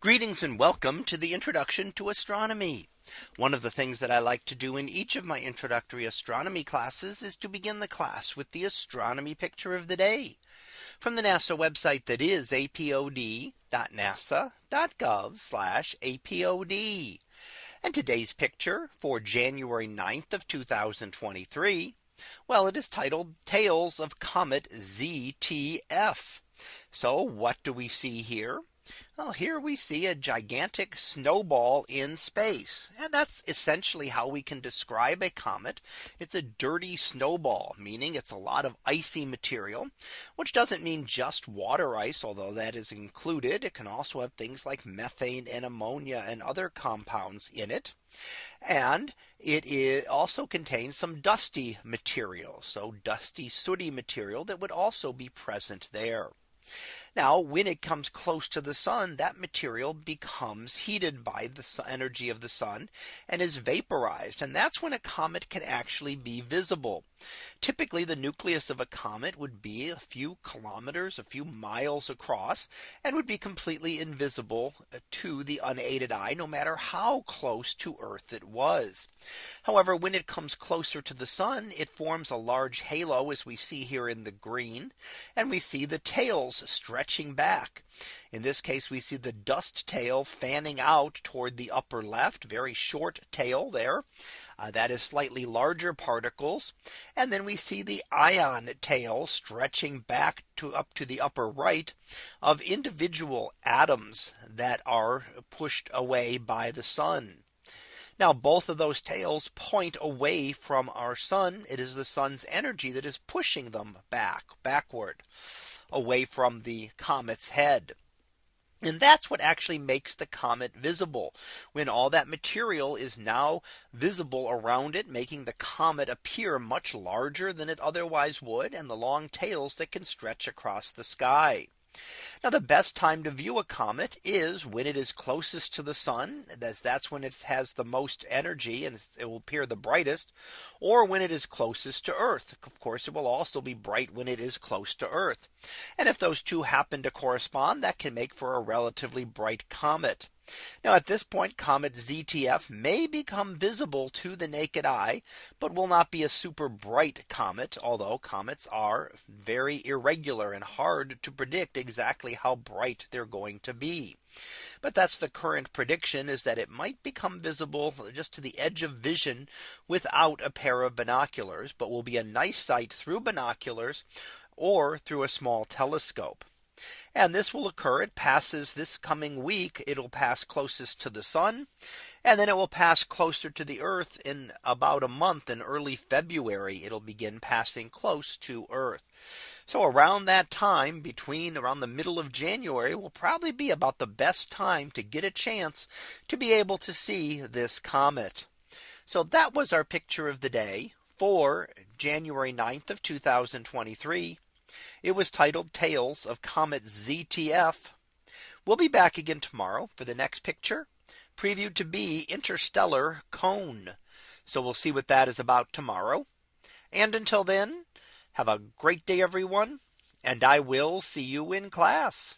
Greetings and welcome to the introduction to astronomy. One of the things that I like to do in each of my introductory astronomy classes is to begin the class with the astronomy picture of the day from the NASA website that is apod.nasa.gov apod. And today's picture for January 9th of 2023. Well, it is titled Tails of Comet ZTF. So what do we see here? Well, here we see a gigantic snowball in space. And that's essentially how we can describe a comet. It's a dirty snowball, meaning it's a lot of icy material, which doesn't mean just water ice, although that is included. It can also have things like methane and ammonia and other compounds in it. And it also contains some dusty material. So dusty sooty material that would also be present there. Now when it comes close to the sun that material becomes heated by the energy of the sun and is vaporized and that's when a comet can actually be visible. Typically the nucleus of a comet would be a few kilometers a few miles across and would be completely invisible to the unaided eye no matter how close to Earth it was. However, when it comes closer to the sun, it forms a large halo as we see here in the green and we see the tails stretching back. In this case, we see the dust tail fanning out toward the upper left very short tail there. Uh, that is slightly larger particles. And then we see the ion tail stretching back to up to the upper right of individual atoms that are pushed away by the sun. Now both of those tails point away from our sun. It is the sun's energy that is pushing them back backward away from the comet's head. And that's what actually makes the comet visible when all that material is now visible around it, making the comet appear much larger than it otherwise would and the long tails that can stretch across the sky. Now the best time to view a comet is when it is closest to the sun as that's when it has the most energy and it will appear the brightest or when it is closest to Earth. Of course, it will also be bright when it is close to Earth. And if those two happen to correspond, that can make for a relatively bright comet. Now at this point comet ZTF may become visible to the naked eye, but will not be a super bright comet, although comets are very irregular and hard to predict exactly how bright they're going to be. But that's the current prediction is that it might become visible just to the edge of vision without a pair of binoculars, but will be a nice sight through binoculars or through a small telescope. And this will occur. It passes this coming week. It'll pass closest to the sun. And then it will pass closer to the Earth in about a month in early February. It'll begin passing close to Earth. So around that time between around the middle of January will probably be about the best time to get a chance to be able to see this comet. So that was our picture of the day for January 9th of 2023. It was titled Tails of Comet ZTF. We'll be back again tomorrow for the next picture previewed to be interstellar cone. So we'll see what that is about tomorrow. And until then, have a great day, everyone. And I will see you in class.